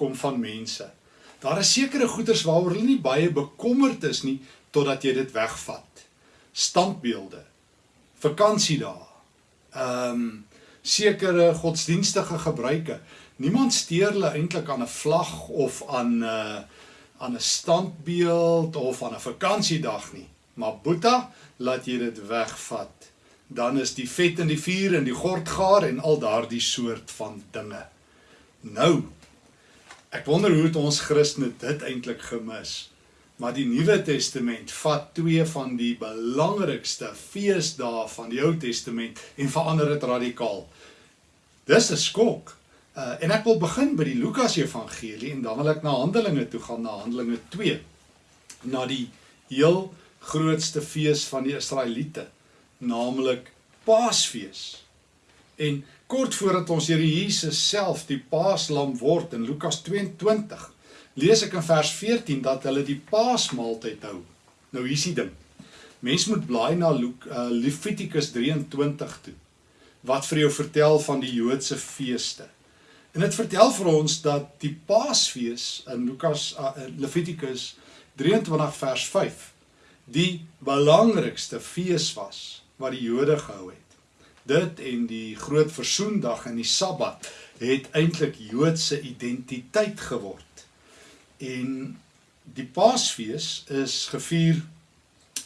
agtergekom van mense. Daar is sekere goederes waaroor hulle nie baie bekommerd is nie totdat jy dit wegvat. Standbeelde, vakansiedae, ehm um, sekere godsdienstige gebruike. Niemand steur hulle eintlik aan 'n vlag of aan 'n uh, eh, aan 'n standbeeld of aan 'n vakansiedag nie. Maar Boeta, laat jy dit wegvat. Dan is die vet in die vuur en die gord gaar en al daardie soort van dinge. Nou, ek wonder hoe het ons Christene dit eintlik gemis? Maar die Nuwe Testament vat twee van die belangrikste feesdae van die Ou Testament en verander dit radikaal. Dis 'n skok. Uh en ek wil begin by die Lukas Evangelie en dan wil ek na Handelinge toe gaan na Handelinge 2. Na die heel grootste fees van die Israeliete, naamlik Paasfees. En kort voordat ons Here Jesus self die Paaslam word in Lukas 22 lees ek in vers 14 dat hulle die Paasmaaltyd hou. Nou hier is die ding. Mens moet blaai na uh, Levitikus 23 toe wat vir jou vertel van die Joodse feeste. En dit vertel vir ons dat die Paasfees in Lukas uh, Levitikus 23 vers 5 die belangrikste fees was wat die Jode gehou het. Dit en die groot versoendag en die Sabbat het eintlik Joodse identiteit geword. En die Paasfees is gevier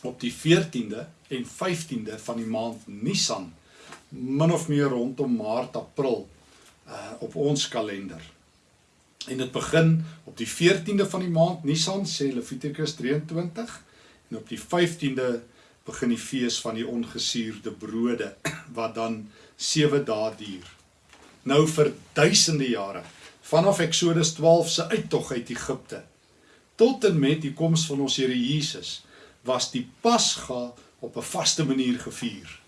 op die 14de en 15de van die maand Nisan, min of meer rondom Maart, April uh op ons kalender. En dit begin op die 14de van die maand Nisan, sê Levitikus 23, en op die 15de begin die fees van die ongesuurde brode wat dan 7 dae duur. Nou vir duisende jare vanaf Eksodus 12 se uittog uit Egipte tot en met die koms van ons Here Jesus was die Pasga op 'n vaste manier gevier.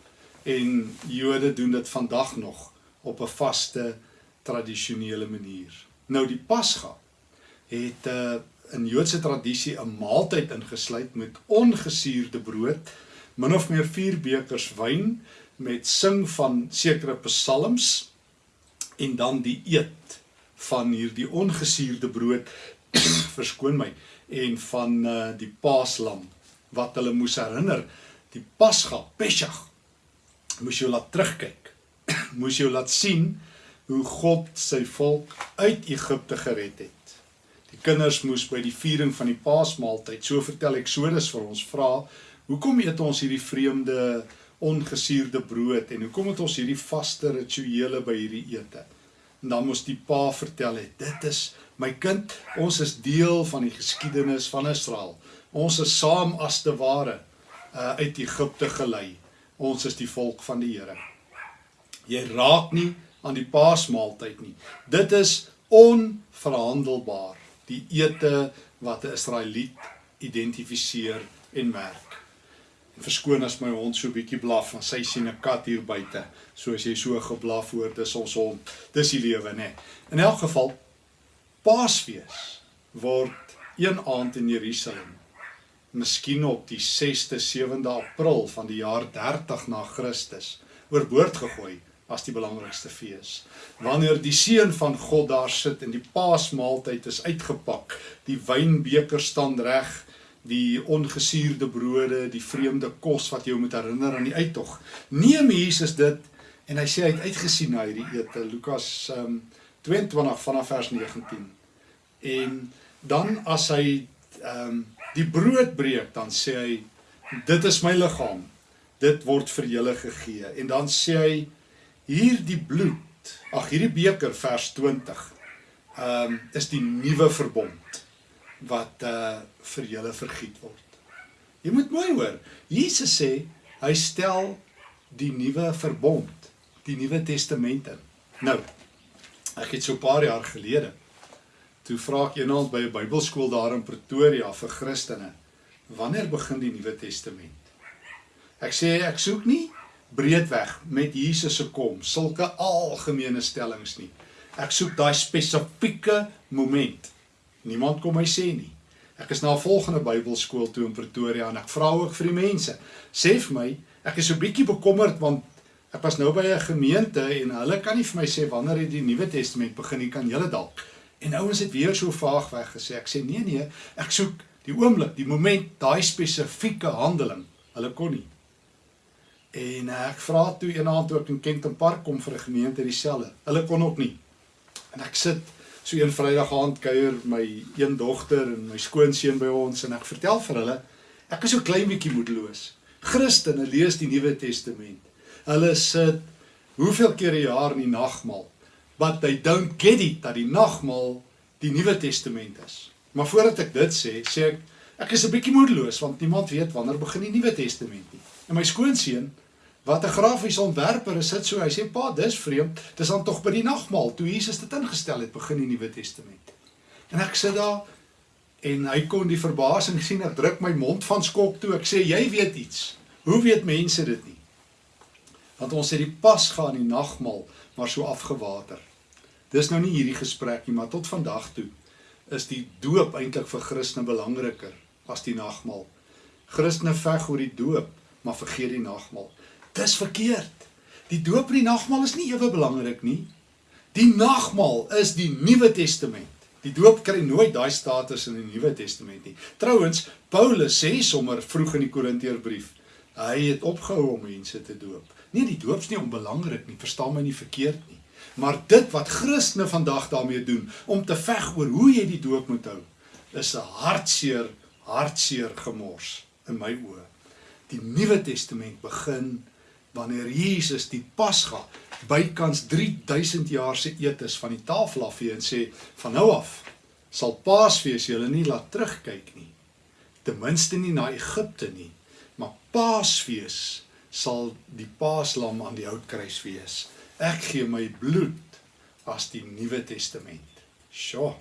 En Jode doen dit vandag nog op 'n vaste tradisionele manier. Nou die Pasga het 'n uh, in Joodse tradisie 'n maaltyd ingesluit met ongesuurde brood, min of meer 4 bekers wyn met sing van sekere psalms en dan die eet van hierdie ongesuurde brood verskoon my en van uh, die paaslam wat hulle moes herinner die pasga pesach moes jy laat terugkyk. Moes jy laat sien hoe God sy volk uit Egipte gered het. Die kinders moes by die viering van die paasmaaltyd so vertel Eksodus vir ons vra hoekom eet ons hierdie vreemde ongesuurde brood en hoekom het ons hierdie vaste rituele by hierdie ete En dan moes die pa vertel het, dit is my kind, ons is deel van die geskiedenis van Israel. Ons is saam as te ware uh, uit Egipte gelei. Ons is die volk van die Here. Jy raak nie aan die paasmaaltyd nie. Dit is onverhandelbaar. Die ete wat 'n Israeliet identifiseer en merk. Verskoon as my hond so bietjie blaf want sy sien 'n kat hier buite. So as jy so geblaf hoor, dis ons hond. Dis die lewe, nê. In elk geval Paasfees word een aand in Jerusalem. Miskien op die 6de, 7de April van die jaar 30 na Christus oorboord gegooi as die belangrikste fees. Wanneer die seun van God daar sit en die Paasmaaltyd is uitgepak, die wynbeker staan reg, die ongesuurde brode, die vreemde kos wat jou moet herinner aan die uittog. Neem Jesus dit en hy sê hy het uitgesien na hierdie ete. Lukas um, 22 vanaf vers 19. En dan as hy ehm um, die brood breek, dan sê hy dit is my liggaam. Dit word vir julle gegee. En dan sê hy hierdie bloed, ag hierdie beker vers 20 ehm um, is die nuwe verbond wat uh vir julle vergiet word. Jy moet mooi hoor. Jesus sê hy stel die nuwe verbond, die nuwe testament in. Nou, ek het so 'n paar jaar gelede toe vra ek eendag by 'n Bybelskool daar in Pretoria vir Christene, wanneer begin die Nuwe Testament? Ek sê ek soek nie breedweg met Jesus se kom, sulke algemene stellings nie. Ek soek daai spesifieke moment. Niemand kom my sê nie. Ek is na 'n volgende Bybelskool toe in Pretoria en ek vra ook vir die mense. Sê vir my, ek is so bietjie bekommerd want Ek was nou by 'n gemeente en hulle kan nie vir my sê wanneer het die Nuwe Testament begin nie, kan julle dalk. En ouens het weer so vaag weg gesê. Ek sê nee nee, ek soek die oomblik, die moment, daai spesifieke handeling. Hulle kon nie. En ek vra toe eendag toe ek in Kenton Park kom vir 'n gemeente dieselfde. Hulle kon ook nie. En ek sit so een Vrydag aand kuier my een dogter en my skoonseun by ons en ek vertel vir hulle ek is so klein bietjie moedeloos. Christene lees die Nuwe Testament. Hulle sit hoeveel keer 'n jaar in die nagmaal, but they don't get it dat die nagmaal die Nuwe Testament is. Maar voordat ek dit sê, sê ek ek is 'n bietjie moedeloos want niemand weet wanneer begin die Nuwe Testament nie. En my skoonseun wat 'n grafiese ontwerper is, sit so, hy sê pa, dis vreemd. Dis dan tog by die nagmaal toe Jesus dit ingestel het begin die Nuwe Testament. En ek sit daar en hy kon die verbasing sien. Ek druk my mond van skok toe. Ek sê jy weet iets. Hoe weet mense dit nie? Want ons het die Pasga in die nagmaal maar so afgewater. Dis nou nie hierdie gesprek nie, maar tot vandag toe is die doop eintlik vir Christene belangriker as die nagmaal. Christene veg oor die doop, maar vergeet die nagmaal. Dis verkeerd. Die doop en die nagmaal is nie ewe belangrik nie. Die nagmaal is die Nuwe Testament. Die doop kry nooit daai status in die Nuwe Testament nie. Trouwens, Paulus sê sommer vroeg in die Korinteërbrief, hy het opgehou om mense te doop. Nee, die doop is nie onbelangrik nie, verstaan my nie verkeerd nie. Maar dit wat Christene vandag daarmee doen om te veg oor hoe jy die doop moet hou, is 'n hartseer, hartseer gemors in my oë. Die Nuwe Testament begin wanneer Jesus die Pasga bykans 3000 jaar se eetes van die tafel afvee en sê van nou af sal Paasfees julle nie laat terugkyk nie. Ten minste nie na Egipte nie, maar Paasfees sal die Paaslam aan die houtkruis wees. Ek gee my bloed as die Nuwe Testament. Sjoe.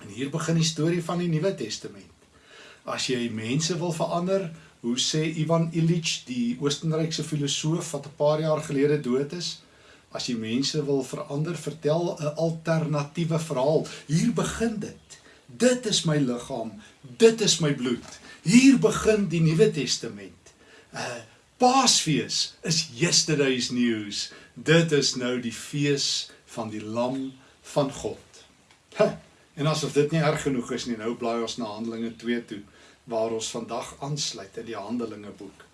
En hier begin die storie van die Nuwe Testament. As jy mense wil verander, Hoe sê Ivan Illich, die Oostenrykse filosoof wat 'n paar jaar gelede dood is, as jy mense wil verander, vertel 'n alternatiewe verhaal. Hier begin dit. Dit is my liggaam, dit is my bloed. Hier begin die Nuwe Testament. Uh Paasfees is yesterday's news. Dit is nou die fees van die lam van God. Ha, en asof dit nie erg genoeg is nie, nou blaai ons na Handelinge 2 toe waar ons vandag aansluit in die Handelinge boek.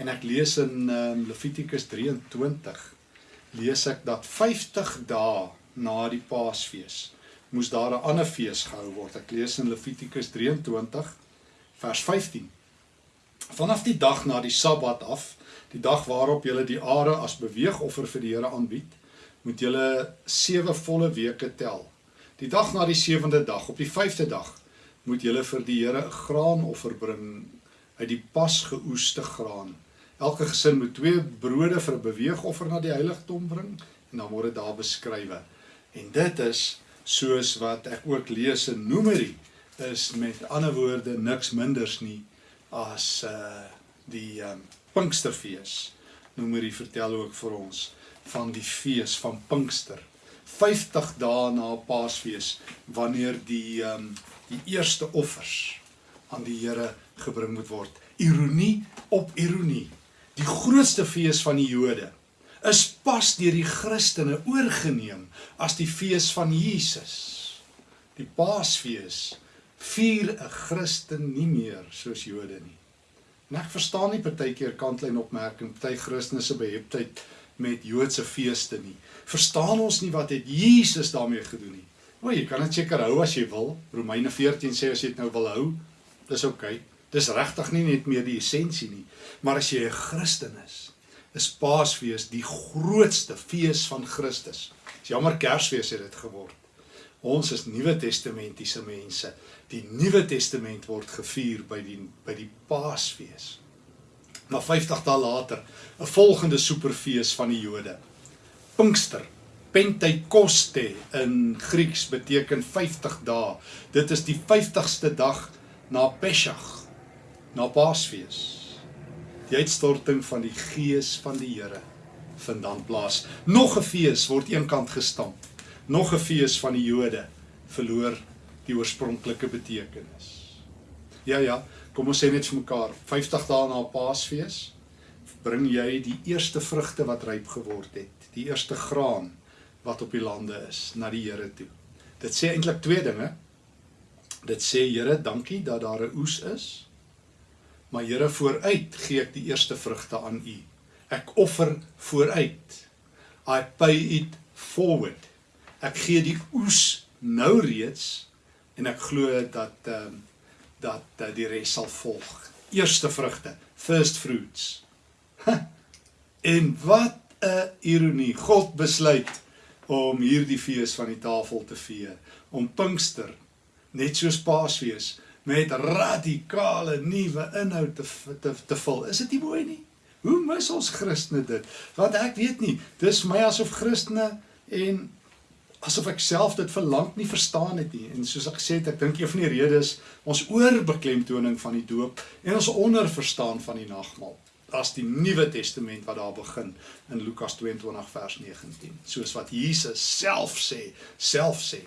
En ek lees in um, Levitikus 23 lees ek dat 50 dae na die Paasfees moes daar 'n ander fees gehou word. Ek lees in Levitikus 23 vers 15. Vanaf die dag na die Sabbat af, die dag waarop jy die are as beweegoffer vir die Here aanbied, moet jy 7 volle weke tel. Die dag na die 7de dag, op die 5de dag, moet julle vir die Here 'n graanoffer bring uit die pas geoeste graan. Elke gesin moet twee brode vir 'n beweegoffer na die heiligdom bring en dan word dit daar beskrywe. En dit is soos wat ek ook lees in Numeri is met ander woorde niks minders nie as uh die um, Pinksterfees. Numeri vertel ook vir ons van die fees van Pinkster. 50 dae na Paasfees wanneer die um die eerste offers aan die Here gebring moet word. Ironie op ironie. Die grootste fees van die Jode is pas deur die Christene oorgeneem as die fees van Jesus. Die Paasfees vier 'n Christen nie meer soos Jode nie. En ek verstaan nie partykeer kantlyn opmerking party Christene se beheptheid met Joodse feeste nie. Verstaan ons nie wat het Jesus daarmee gedoen nie? O, jy kan dit seker hou as jy wil. Romeine 14 sê as jy dit nou wil hou, dis oukei. Okay. Dis regtig nie net meer die essensie nie, maar as jy 'n Christen is, is Paasfees die grootste fees van Christus. Dis jammer Kersfees het dit geword. Ons is Nuwe Testamentiese mense. Die Nuwe Testament word gevier by die by die Paasfees. Maar 50 dae later, 'n volgende superfees van die Jode. Pinkster Pentekoste in Grieks beteken 50 dae. Dit is die 50ste dag na Pesach, na Paasfees. Die uitstorting van die Gees van die Here vind dan plaas. Nog 'n fees word eenkant gestamp. Nog 'n fees van die Jode verloor die oorspronklike betekenis. Ja ja, kom ons sê net vir mekaar, 50 dae na Paasfees. bring jy die eerste vrugte wat ryp geword het, die eerste graan wat op die lande is na die Here toe. Dit sê eintlik twee dinge. Dit sê Here, dankie dat daar 'n oes is. Maar Here, vooruit gee ek die eerste vrugte aan U. Ek offer vooruit. I pay it forward. Ek gee die oes nou reeds en ek glo dat ehm um, dat uh, die res sal volg. Eerste vrugte, first fruits. en wat 'n ironie. God besluit om hierdie fees van die tafel te vier, om Pinkster net soos Paasfees met radikale nuwe inhoud te te te vul. Is dit nie mooi nie? Hoe mis ons Christene dit? Want ek weet nie, dis my asof Christene en asof ek self dit vir lank nie verstaan het nie. En soos ek gesê het, ek dink een van die redes ons oorbeklemtoning van die doop en ons onderverstaan van die nagmaal as die Nuwe Testament wat daar begin in Lukas 22 vers 19. Soos wat Jesus self sê, self sê.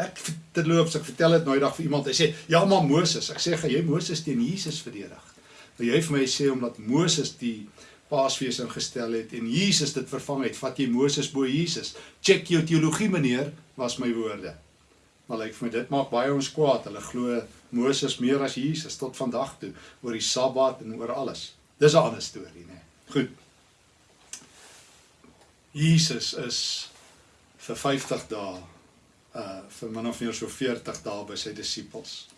Ek terloops ek vertel dit nou eendag vir iemand, hy sê, "Ja, maar Moses." Ek sê, "Gaan jy Moses teen Jesus verdedig?" Maar jy vir my sê omdat Moses die Paasfees ingestel het en Jesus dit vervang het, vat jy Moses bo Jesus. Check jou teologie meneer, was my woorde. Maar lyk like, vir my dit maak baie ons kwaad. Hulle glo Moses meer as Jesus tot vandag toe oor die Sabbat en oor alles. Dis 'n ander storie, né? Goed. Jesus is vir 50 dae uh vir min of meer so 40 dae by sy disippels.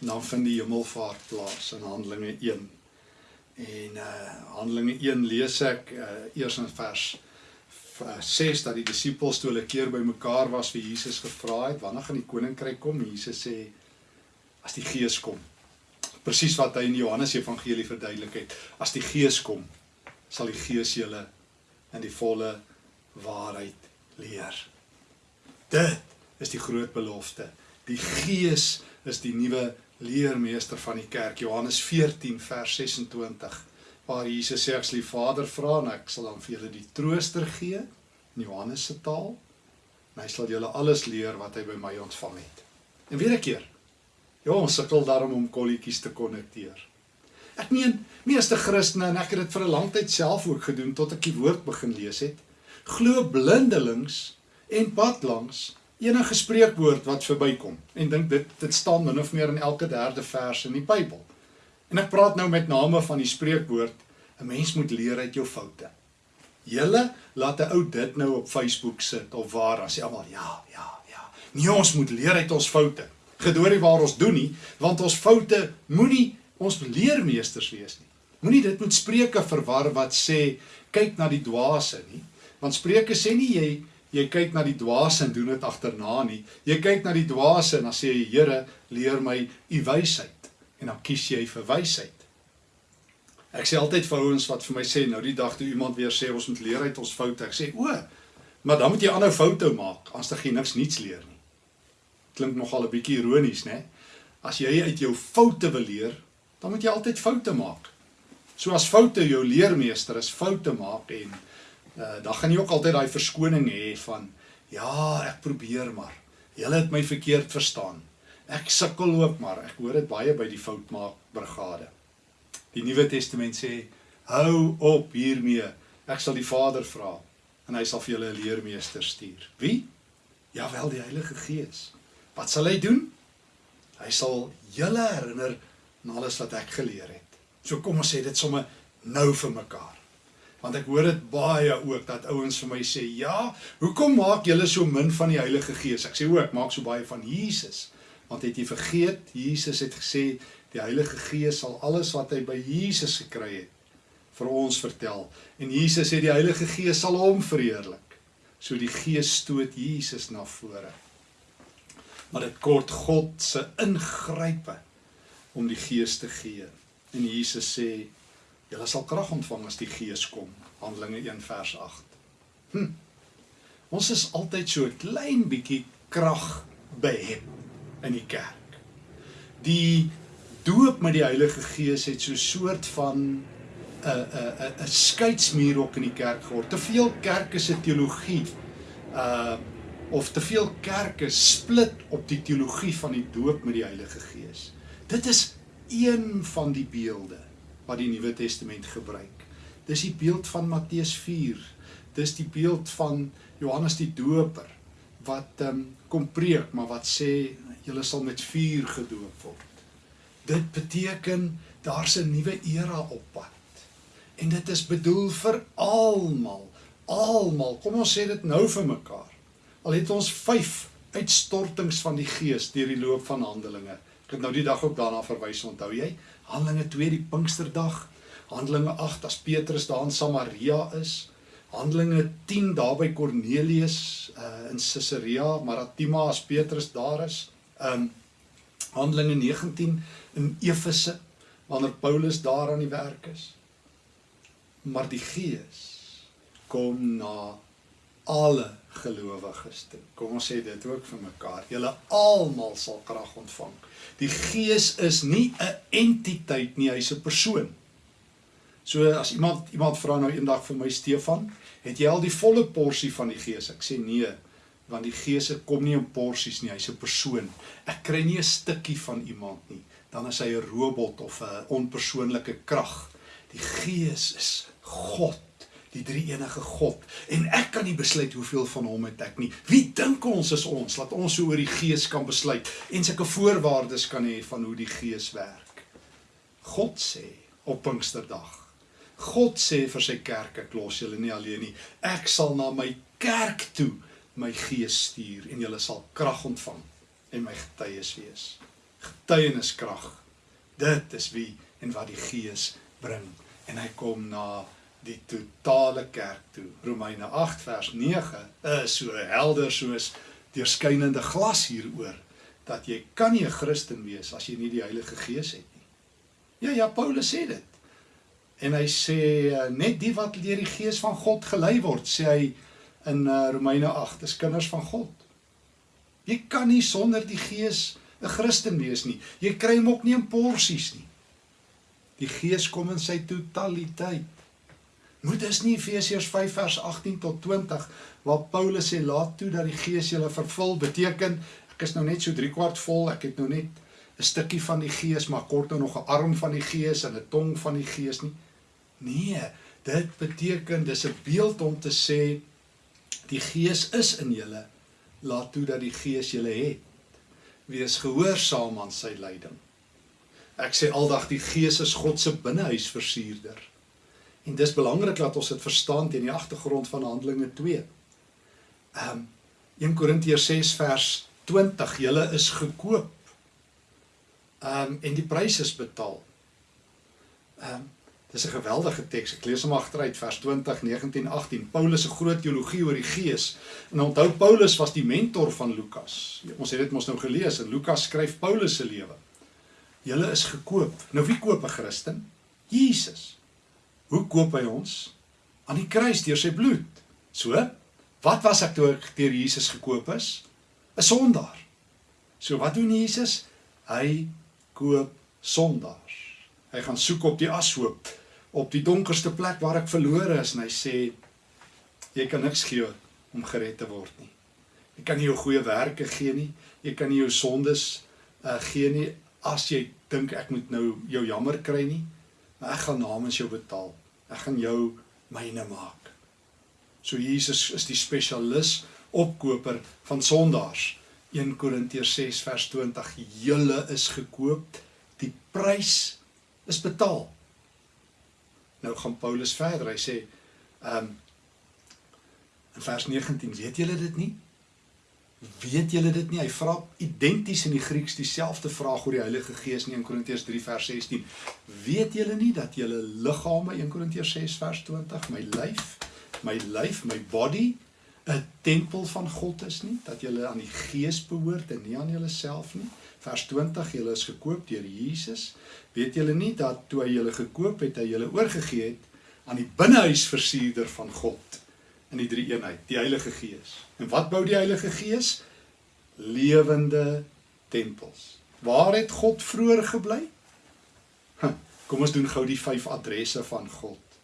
Dan vind die hemelvaart plaas in Handelinge 1 En uh Handelinge 1 lees ek uh eers in vers 6 dat die disippels toe hulle keer bymekaar was vir Jesus gevra het wanneer gaan die koninkryk kom? Jesus sê as die Gees kom. Presies wat hy in Johannes Evangelie verduidelik het. As die Gees kom, sal die Gees julle in die volle waarheid leer. Dit is die groot belofte. Die Gees is die nuwe leermeester van die kerk Johannes 14 vers 26 waar Jesus sê ek sal die Vader vra en ek sal dan vir julle die trooster gee in Johannes se taal en hy sal julle alles leer wat hy by my ontvang het. En weer 'n keer. Ja, ons sukkel daarom om kolletjies te konnekteer. Ek meen, meeste Christene en ek het dit vir 'n lang tyd self ook gedoen tot ek die woord begin lees het, glo blindelings en padlangs enige spreekwoord wat verbykom en dink dit dit staan min of meer in elke derde vers in die Bybel. En ek praat nou met name van die spreekwoord 'n mens moet leer uit jou foute. Julle laat 'n ou dit nou op Facebook sit of waar as jy almal ja, ja, ja. Nee, ons moet leer uit ons foute. Gedoorie waar ons doen nie, want ons foute moenie ons leermeesters wees nie. Moenie dit met Spreuke verwar wat sê kyk na die dwaase nie, want Spreuke sê nie jy jy kyk na die dwaase en doen dit agterna nie. Jy kyk na die dwaase en dan sê jy Here, leer my u wysheid. En dan kies jy vir wysheid. Ek sê altyd vir ouens wat vir my sê nou die dag toe iemand weer sê ons moet leer uit ons foute. Ek sê o, maar dan moet jy aanhou foute maak as jy niks niets leer nie. Klink nogal 'n bietjie ironies, né? As jy uit jou foute wil leer, dan moet jy altyd foute maak. So as foute jou leermeester is, foute maak en uh, dan gaan jy ook altyd daai verskoning hê van ja, ek probeer maar. Julle het my verkeerd verstaan. Ek sukkel ook maar. Ek hoor dit baie by die foutmaak brigade. Die Nuwe Testament sê hou op hiermee. Ek sal die Vader vra en hy sal vir julle 'n leermeester stuur. Wie? Ja wel die Heilige Gees. Wat sal hy doen? Hy sal julle herinner aan alles wat ek geleer het. So kom ons sê dit sommer nou vir mekaar. Want ek hoor dit baie ook dat ouens vir my sê ja hoekom maak julle so min van die Heilige Gees? Ek sê o ek maak so baie van Jesus. Want het jy vergeet Jesus het gesê die Heilige Gees sal alles wat hy by Jesus gekry het vir ons vertel. En Jesus sê die Heilige Gees sal hom verheerlik. So die Gees stoot Jesus na vore maar dit kort God se ingrype om die Gees te gee en Jesus sê Julle sal krag ontvang as die Gees kom. Handelinge 1 vers 8. Hm. Ons is altyd so 'n klein bietjie krag behep in die kerk. Die doop met die Heilige Gees het so 'n soort van 'n 'n 'n 'n skeidsmuur ook in die kerk geword. Te veel kerke se teologie uh of te veel kerke split op die teologie van die doop met die Heilige Gees. Dit is een van die beelde wat die Nuwe Testament gebruik. Dis die beeld van Matteus 4. Dis die beeld van Johannes die Doper wat ehm um, kom preek maar wat sê julle sal met vuur gedoop word. Dit beteken daar's 'n nuwe era op pad. En dit is bedoel vir almal. Almal. Kom ons sê dit nou vir mekaar. Al het ons 5 uitstortings van die Gees deur die loop van Handelinge. Ek het nou die dag ook daarna verwys, onthou jy? Handelinge 2 die Pinksterdag, Handelinge 8 as Petrus daar in Samaria is, Handelinge 10 daar by Kornelius uh, in Caesarea Maritima as Petrus daar is, um Handelinge 19 in Efese wanneer Paulus daar aan die werk is. Maar die Gees kom na alle gelowiges toe. Kom ons sê dit ook vir mekaar. Julle almal sal krag ontvang. Die Gees is nie 'n entiteit nie, hy's 'n persoon. So as iemand iemand vra nou eendag vir my Stefan, het jy al die volle porsie van die Gees? Ek sê nee, want die Gees kom nie in porsies nie, hy's 'n persoon. Ek kry nie 'n stukkie van iemand nie. Dan is hy 'n robot of 'n onpersoonlike krag. Die Gees is God die drie enige God en ek kan nie besluit hoeveel van hom het ek nie. Wie dink ons is ons dat ons so oor die Gees kan besluit en sulke voorwaardes kan hê van hoe die Gees werk? God sê op Pinksterdag. God sê vir sy kerk ek los julle nie alleen nie. Ek sal na my kerk toe my Gees stuur en julle sal krag ontvang en my getuies wees. Getuieniskrag. Dit is wie en wat die Gees bring en hy kom na die totale kerk toe. Romeine 8 vers 9 is so helder soos deurskynende glas hieroor dat jy kan nie 'n Christen wees as jy nie die Heilige Gees het nie. Ja ja, Paulus sê dit. En hy sê eh, net die wat deur die Gees van God gelei word, sê hy in uh, Romeine 8, is kinders van God. Jy kan nie sonder die Gees 'n Christen wees nie. Jy kry hom ook nie in porsies nie. Die Gees kom in sy totaliteit. Moet is nie Efesiërs 5 vers 18 tot 20 waar Paulus sê laat toe dat die Gees julle vervul. Beteken ek is nou net so 3 kwart vol ek het nou net 'n stukkie van die Gees maar kort nou nog 'n arm van die Gees en 'n tong van die Gees nie. Nee dit beteken dis 'n beeld om te sê die Gees is in julle. Laat toe dat die Gees julle het. Wees gehoorsaam aan sy leiding ek sê aldag die Gees is God se binnehuis versierder En dis belangrik dat ons dit verstaan teen die agtergrond van Handelinge 2. Ehm um, 1 Korintiërs 6 vers 20, julle is gekoop. Ehm um, en die prys is betaal. Ehm um, dis 'n geweldige teks. Ek lees hom agteruit vers 20, 19, 18. Paulus se groot teologie oor die Gees. En onthou Paulus was die mentor van Lukas. Ons het dit mos nou gelees en Lukas skryf Paulus se lewe. Julle is gekoop. Nou wie koop 'n Christen? Jesus. Hoe koop hy ons? Aan die kruis deur sy bloed. So, wat was ek toe ek deur Jesus gekoop is? 'n Sondaar. So wat doen Jesus? Hy koop sondaars. Hy gaan soek op die ashoop, op die donkerste plek waar ek verlore is en hy sê jy kan niks gee om gered te word nie. Jy kan nie jou goeie werke gee nie. Jy kan nie jou sondes uh, gee nie as jy dink ek moet nou jou jammer kry nie. Maar ek gaan namens jou betaal. Ek gaan jou myne maak. So Jesus is die spesialis opkoper van sondaars. 1 Korintiërs 6 vers 20: Julle is gekoop, die prys is betaal. Nou gaan Paulus verder. Hy sê ehm um, in vers 19, weet julle dit nie? Weet julle dit nie? Hy vra identies in die Grieks dieselfde vraag oor die Heilige Gees in 1 Korintiërs 3 vers 16. Weet julle nie dat julle liggame 1 Korintiërs 6 vers 20 my lyf, my lyf, my body 'n tempel van God is nie, dat julle aan die Gees behoort en nie aan julleself nie. Vers 20, julle is gekoop deur Jesus. Weet julle nie dat toe hy julle gekoop het, hy julle oorgegee het aan die binnehuisversierder van God? In die drie eenheid, die Heilige Gees. En wat bou die Heilige Gees? Lewende tempels. Waar het God vroeër gebly? Kom ons doen gou die vyf adresse van God.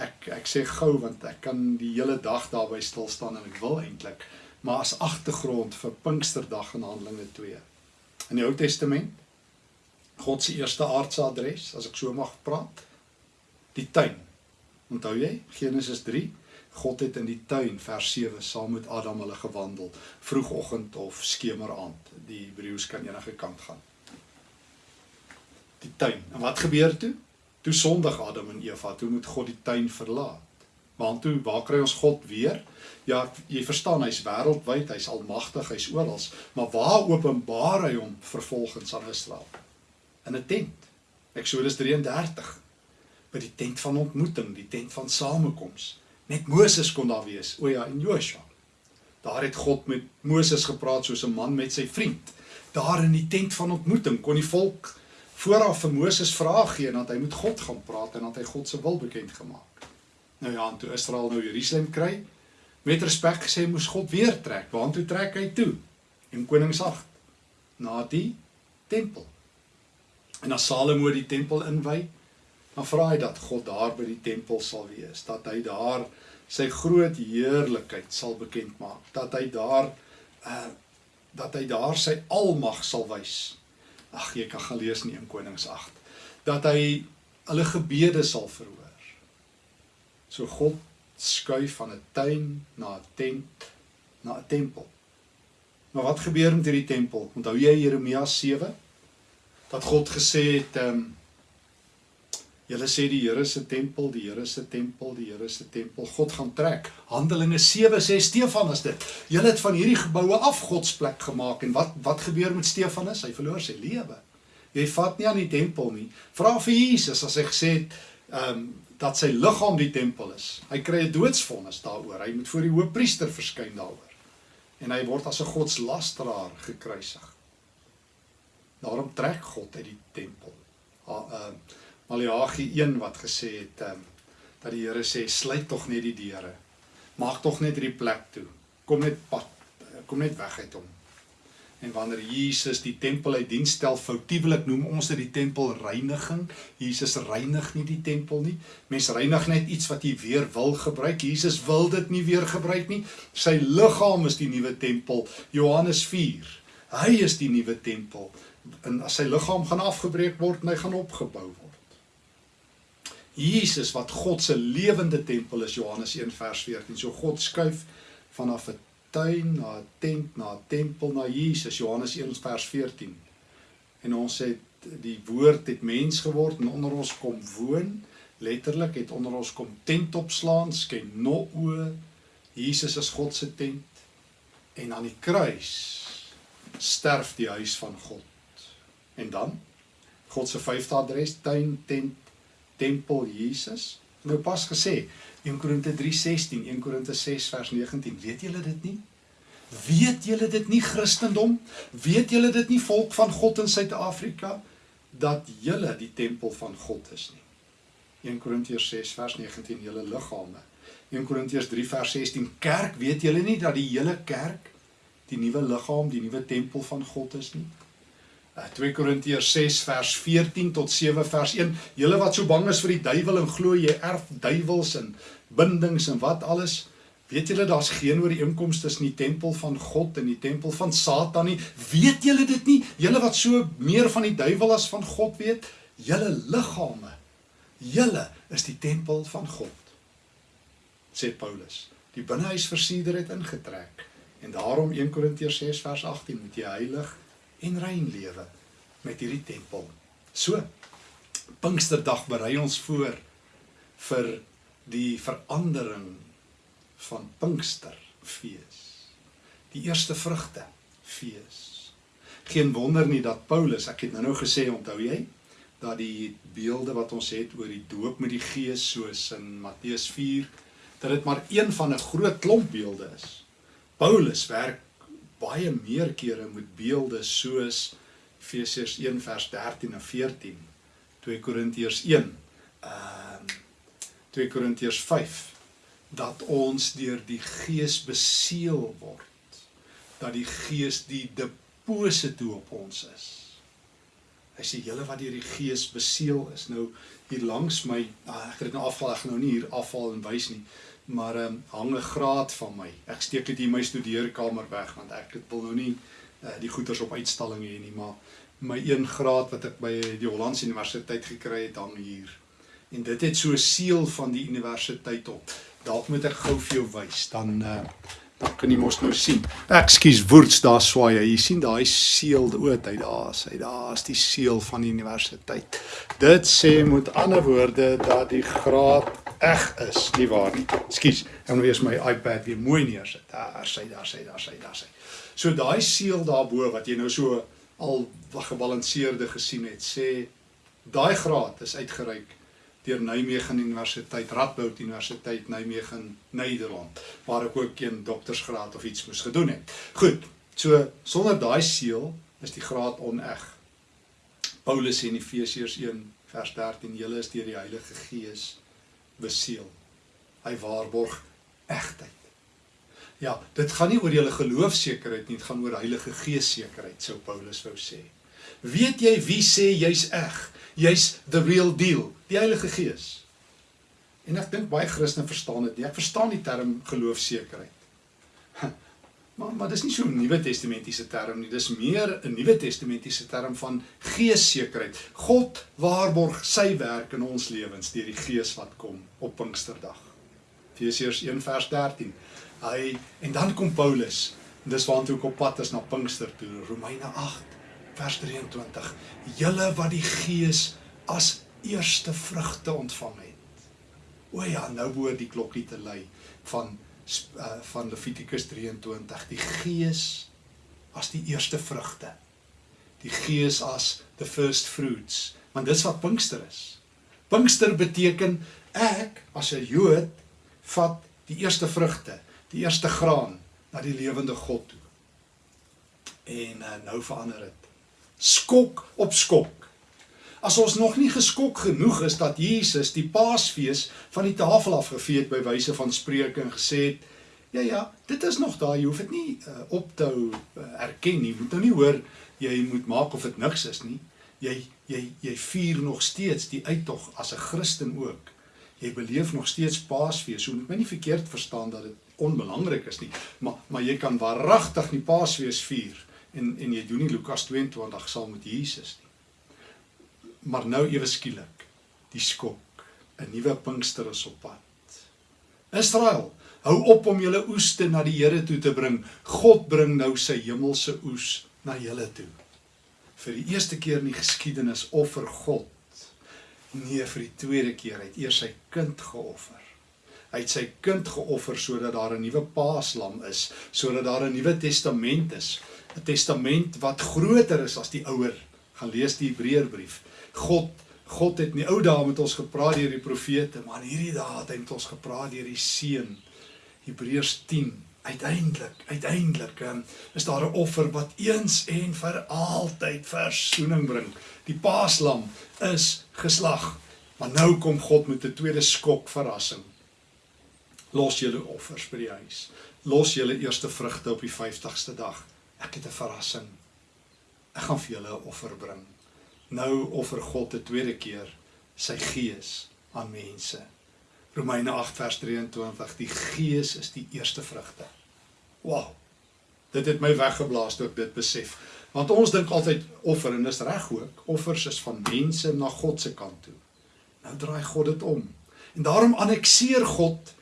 Ek ek sê gou want ek kan die hele dag daarby stil staan en ek wil eintlik, maar as agtergrond vir Pinksterdag in Handelinge 2. In die Ou Testament God se eerste aardse adres, as ek so mag praat, die tuin Onthou jy Genesis 3? God het in die tuin vers 7 saam met Adam hulle gewandel, vroegoggend of skemeraand. Die Hebreëus kan enige kant gaan. Die tuin. En wat gebeur toe? Toe sondig Adam en Eva, toe moet God die tuin verlaat. Want toe waar kry ons God weer? Ja, jy verstaan, hy's wêreldwyd, hy's almagtig, hy's oral, maar waar openbaar hy hom vervolgens aan Israel? In 'n tent. Eksodus 33. By die tent van ontmoeting, die tent van samekoms. Net Moses kon daar wees. O ja, en Joshua. Daar het God met Moses gepraat soos 'n man met sy vriend. Daar in die tent van ontmoeting kon die volk vooraf vir Moses vrae gee en dat hy met God gaan praat en dat hy God se wil bekend gemaak. Nou ja, toe Israel nou Jerusalem kry, met respek gesê moes God weer trek. Waartoe trek hy toe? En koning 8 na die tempel. En as Salomo die tempel inwy, dan vra hy dat God daar by die tempel sal wees, dat hy daar sy groot heerlikheid sal bekend maak, dat hy daar uh dat hy daar sy almag sal wys. Ag jy kan gaan lees in 1 Konings 8 dat hy hulle gebede sal verhoor. So God skuif van 'n tuin na 'n tent na 'n tempel. Maar wat gebeur met hierdie tempel? Onthou jy Jeremia 7 dat God gesê het ehm um, Julle sê die Here se tempel, die Here se tempel, die Here se tempel. God gaan trek. Handelinge 7 sê Stefanus dit. Julle het van hierdie geboue af Godsplek gemaak en wat wat gebeur met Stefanus? Hy verloor sy lewe. Jy vat nie aan die tempel nie. Vra vir Jesus as hy gesê het ehm um, dat sy liggaam die tempel is. Hy kry 'n doodsvonnis daaroor. Hy moet voor die hoofpriester verskyn daaroor. En hy word as 'n godslasteraar gekruisig. Daarom trek God uit die tempel. Ehm uh, Maleagi 1 wat gesê het um, dat die Here sê sluit tog net die deure. Maak tog net hierdie plek toe. Kom net pad, kom net weg uit hom. En wanneer Jesus die tempel uit diens stel, foutiewelik noem ons dit die tempel reiniging. Jesus reinig nie die tempel nie. Mens reinig net iets wat jy weer wil gebruik. Jesus wil dit nie weer gebruik nie. Sy liggaam is die nuwe tempel. Johannes 4. Hy is die nuwe tempel. En as sy liggaam gaan afgebreek word, hy gaan opgebou word. Jesus wat God se lewende tempel is Johannes 1 vers 14. So God skuif vanaf 'n tuin na 'n tent na 'n tempel na Jesus Johannes 1 vers 14. En ons het die woord het mens geword en onder ons kom woon. Letterlik het onder ons kom tent opslaan, skyn no o. Jesus is God se tent. En aan die kruis sterf die huis van God. En dan God se vyfde adres tuin tent tempel Jesus. Nou pas gesê 1 Korinte 3:16, 1 Korinte 6 vers 19. Weet julle dit nie? Weet julle dit nie Christendom? Weet julle dit nie volk van God in Suid-Afrika dat julle die tempel van God is nie? 1 Korintiërs 6 vers 19 julle liggame. 1 Korintiërs 3 vers 16 kerk, weet julle nie dat die hele kerk die nuwe liggaam, die nuwe tempel van God is nie? 2 eh, Korintiërs 6 vers 14 tot 7 vers 1. Julle wat so bang is vir die duiwel en glo jy erf duiwels en bindings en wat alles, weet julle daar's geen ooreenkoms tussen die tempel van God en die tempel van Satan nie. Weet julle dit nie? Julle wat so meer van die duiwel as van God weet, julle liggame, julle is die tempel van God. sê Paulus. Die binnehuis versierder het ingetrek en daarom 1 Korintiërs 6 vers 18 moet jy heilig en rein lewe met hierdie tempel. So Pinksterdag berei ons voor vir die verandering van Pinksterfees. Die eerste vrugte fees. Geen wonder nie dat Paulus, ek het nou-nou gesê, onthou jy, dat die beelde wat ons het oor die doop met die Gees soos in Matteus 4, dat dit maar een van 'n groot klomp beelde is. Paulus werk baie meer kere met beelde soos Efesiërs 1 vers 13 en 14, 2 Korintiërs 1, ehm uh, 2 Korintiërs 5 dat ons deur die Gees beseël word, dat die Gees die deposito op ons is. Hy sê julle wat deur die Gees beseël is. Nou hier langs my, ah, ek het dit nou afval, ek gaan nou nie hier afval en wys nie maar ehm um, hang 'n graad van my. Ek steek dit hier my studeerkamer weg want ek wil nou nie uh, die goeders op uitstalling hê nie, maar my 1 graad wat ek by die Hollandse Universiteit gekry het hang hier. En dit het so seël van die universiteit op. Dalk moet ek gou vir jou wys, dan uh dan kan jy mos nou sien. Ekskuus, woords daar swaai. Jy sien daai seël oot uit daar, hy daar's die seël van die universiteit. Dit sê met ander woorde dat die graad eg is, nie waar nie. Ekskuus, ek moet eers my iPad weer mooi neersit. Daar sê, daar sê, daar sê, daar sê. So daai seël daarbo wat jy nou so al gebalanseerde gesien het, sê daai graad is uitgereik deur Nijmegen Universiteit, Radboud Universiteit Nijmegen, Nederland, waar ek ook 'n doktorsgraad of iets moes gedoen het. Goed. So sonder daai seël is die graad oneg. Paulus sê in Efesiërs 1 vers 13: "Julle is deur die Heilige Gees beseël." Hy waarborg egtheid. Ja, dit gaan nie oor julle geloofsekerheid nie, dit gaan oor Heilige Gees sekerheid, sou Paulus wou sê. Weet jy wie sê jy's eg? Jy's the real deal, die Heilige Gees. En ek dink baie Christene verstaan dit nie. Ek verstaan die term geloofsekerheid. Maar maar dis nie so 'n Nuwe Testamentiese term nie. Dis meer 'n Nuwe Testamentiese term van geessekerheid. God waarborg sy werk in ons lewens deur die Gees wat kom op Pinksterdag. Efesiërs 1 vers 13. Hy en dan kom Paulus. Dis waartoe ek op pad is na Pinkster toe. Romeine 8 vers 23. Julle wat die Gees as eerste vrugte ontvang het. O ja, nou behoort die klokkie te lui van uh, van Levitikus 23. Die Gees as die eerste vrugte. Die Gees as the first fruits, want dis wat Pinkster is. Pinkster beteken ek as 'n Jood vat die eerste vrugte, die eerste graan na die lewende God toe. En uh, nou verander dit. Skok op skok. As ons nog nie geskok genoeg is dat Jesus die Paasfees van die tafel afgevee het by wyse van spreuke en gesê het, ja ja, dit is nog daar, jy hoef dit nie uh, op te hou uh, erken nie. Moet nou nie hoor jy moet maak of dit niks is nie. Jy jy jy vier nog steeds die uittog as 'n Christen ook. Jy beleef nog steeds Paasfees. So moet my nie verkeerd verstaan dat dit onbelangrik is nie, maar maar jy kan waaragtig die Paasfees vier en en jy doen nie Lukas 22 saam met Jesus nie. Maar nou ewe skielik, die skok. 'n Nuwe Pinkster is op pad. Israel, hou op om julle oeste na die Here toe te bring. God bring nou sy hemelse oes na julle toe. Vir die eerste keer in die geskiedenis offer God nee vir die tweede keer uit eers sy kind geoffer. Hy het sy kind geoffer sodat daar 'n nuwe paaslam is, sodat daar 'n nuwe testament is, 'n testament wat groter is as die ouer. Gaan lees die Hebreërbrief. God God het in die ou dae met ons gepraat deur die profete, maar in hierdie dae het hy met ons gepraat deur die seun. Hebreërs 10. Uiteindelik, uiteindelik um, is daar 'n offer wat eens en vir altyd versoening bring. Die Paaslam is geslag. Maar nou kom God met 'n tweede skok verrassing. Los julle offers by die huis. Los julle eerste vrugte op die 50ste dag. Ek het 'n verrassing. Ek gaan vir julle 'n offer bring nou offer God 'n tweede keer sy gees aan mense. Romeine 8 vers 23 die gees is die eerste vrugte. Wow. Dit het my weggeblaas toe ek dit besef. Want ons dink altyd offer en dis reg ook. Offers is van mense na God se kant toe. Nou draai God dit om. En daarom annekseer God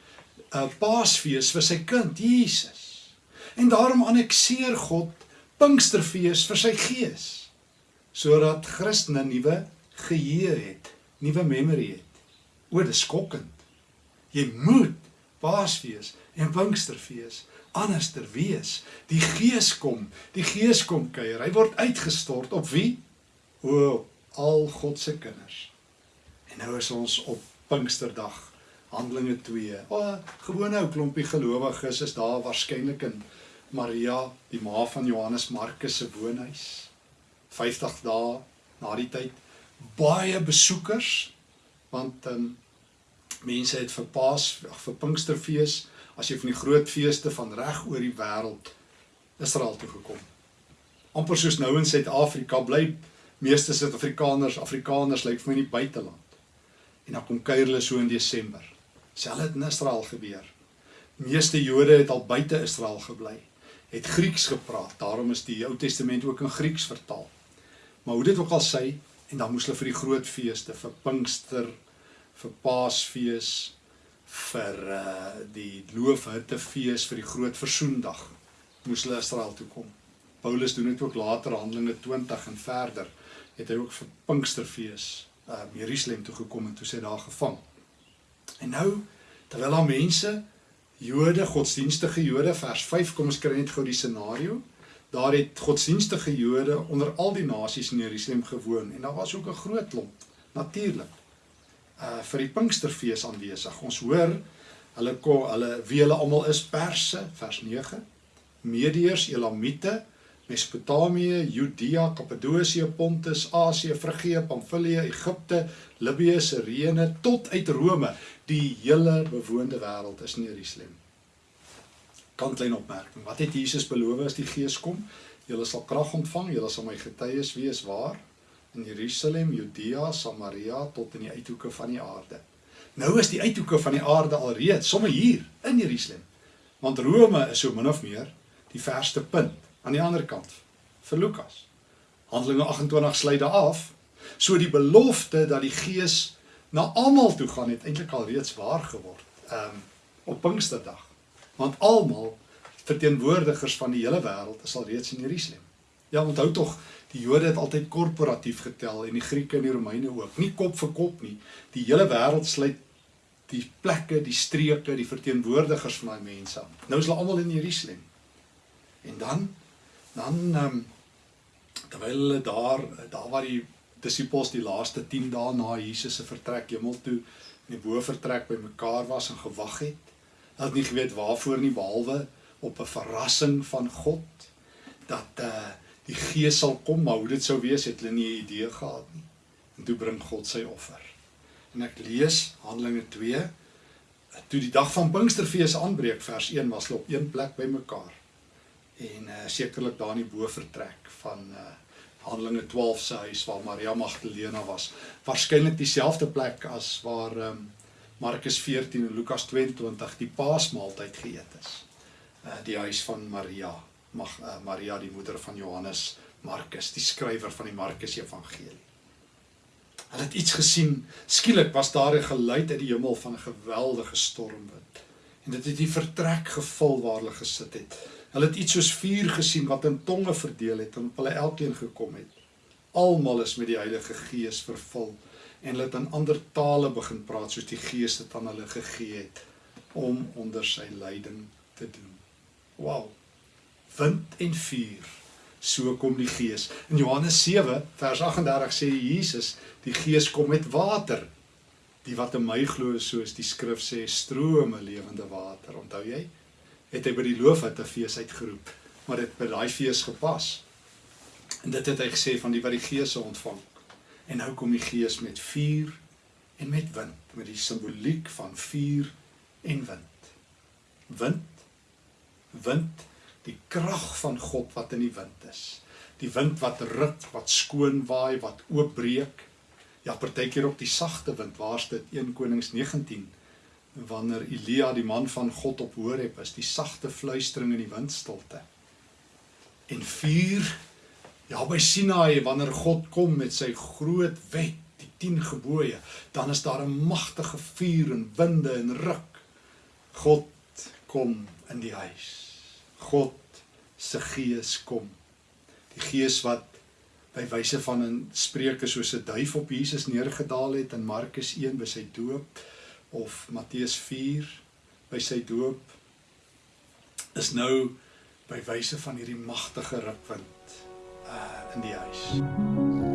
'n uh, Paasfees vir sy kind Jesus. En daarom annekseer God Pinksterfees vir sy gees sodat Christene nuwe geheue het, nuwe memory het. O, dis skokkend. Jy moet Paasfees en Pinksterfees anderster wees. Die Gees kom, die Gees kom kuier. Hy word uitgestort op wie? O, al God se kinders. En nou is ons op Pinksterdag. Handelinge 2. O, gewone ou klompie gelowiges is daar waarskynlik in Maria, die ma van Johannes Markus se woonhuis. 50 dae na die tyd baie besoekers want um, mense het vir Paas vir Pinksterfees as jy van die groot feeste van reg oor die wêreld Israel toe gekom. amper soos nou in Suid-Afrika bly meeste Suid-Afrikaners Afrikaners lyk vir my in die buiteland. En dan kom kuier hulle so in Desember. Selfs het in Israel gebeur. Meeste Jode het al buite Israel gebly, het Grieks gepraat. Daarom is die Ou Testament ook in Grieks vertaal. Maar hoe dit ook al sê, en dan moes hulle vir die groot feeste, vir Pinkster, vir Paasfees, vir uh die Loofhuttefees, vir die groot versoendag moes hulle Israel toe kom. Paulus doen dit ook later Handelinge 20 en verder het hy ook vir Pinksterfees uh Jerusalem toe gekom en toe sy daar gevang. En nou terwyl daar mense Jode, godsdienstige Jode vers 5 kom ons kry net gou die scenario. Daar het godsdienstige Jode onder al die nasies in Jerusalem gewoon en daar was ook 'n groot klomp natuurlik. Uh vir die Pinksterfees aanwesig. Ons hoor hulle kom hulle wie hulle almal is Perse vers 9, Medeërs, Elamite, Mesopotamië, Judea, Kappadosie, Pontus, Asië, Frigië, Pamfilië, Egipte, Libië, Sirene tot uit Rome. Die hele bewoonde wêreld is in Jerusalem. Kantlyn opmerking. Wat het Jesus beloof as die Gees kom? Julle sal krag ontvang, julle sal my getuies wees waar in Jerusalem, Judea, Samaria tot in die uithoeke van die aarde. Nou is die uithoeke van die aarde alreeds sommer hier in Jerusalem. Want Rome is so min of meer die verste punt aan die ander kant vir Lukas. Handelinge 28 sluit daar af. So die belofte dat die Gees na almal toe gaan het eintlik al reeds waar geword. Ehm um, op Pinksterdag. Want almal verteenwoordigers van die hele wêreld is al reeds in Jerusalem. Ja, onthou tog, die Jode het altyd korporatief getel en die Grieke en die Romeine ook. Nie kop vir kop nie. Die hele wêreld sluit die plekke, die streke, die verteenwoordigers van daai mense aan. Nou is hulle almal in Jerusalem. En dan dan ehm um, terwyl hulle daar daar waar die disippels die laaste 10 dae na Jesus se vertrek hemel toe in die bovertrek by mekaar was en gewag het. Hulle het nie geweet waarvoor nie behalwe op 'n verrassing van God dat eh uh, die Gees sal kom, maar hoe dit sou wees het hulle nie 'n idee gehad nie. En toe bring God sy offer. En ek lees Handelinge 2 toe die dag van Pinksterfees aanbreek vers 1 was hulle op een plek bymekaar en uh, sekerlik daar in die bo vertrek van uh, Handelinge 12 se huis waar Maria Magdalena was. Waarskynlik dieselfde plek as waar um, Markus 14 en Lukas 22 die Paasmaaltyd geëet is. Uh, die huis van Maria, mag uh, Maria die moeder van Johannes, Markus, die skrywer van die Markus Evangelie. Hulle het iets gesien. Skielik was daar 'n geluid uit die hemel van 'n geweldige stormwind. En dit het die vertrek gevul waar hulle gesit het. Hulle het iets soos vuur gesien wat in tonge verdeel het en op hulle elkeen gekom het. Almal is met die Heilige Gees vervul en hulle het in ander tale begin praat soos die Gees dit aan hulle gegee het om onder sy leiding te doen. Wow. Wind en vuur. So kom die Gees. In Johannes 7 vers 38 sê Jesus, die Gees kom met water. Die wat in my glo, soos die skrif sê, strome lewende water. Onthou jy? het hy by die loofhutte fees uitgeroep, maar dit by daai fees gepas. En dit het hy gesê van die wat die Gees ontvang. En nou kom die Gees met vuur en met wind, met die simboliek van vuur en wind. Wind, wind, die krag van God wat in die wind is. Die wind wat ruk, wat skoon waai, wat oopbreek. Ja, partykeer op die sagte wind, waar's dit 1 Konings 19 wanneer Elia die man van God op Horeb is, die sagte fluistering in die windstilte. En vuur ja by Sinaï wanneer God kom met sy groot wet, die 10 gebooie, dan is daar 'n magtige vuur en winde en ruk. God kom in die huis. God se gees kom. Die gees wat by wyse van 'n spreuke soos 'n duif op Jesus neergedaal het in Markus 1 by sy doop of Matteus 4 by sy doop is nou by wyse van hierdie magtige rukwind uh in die huis.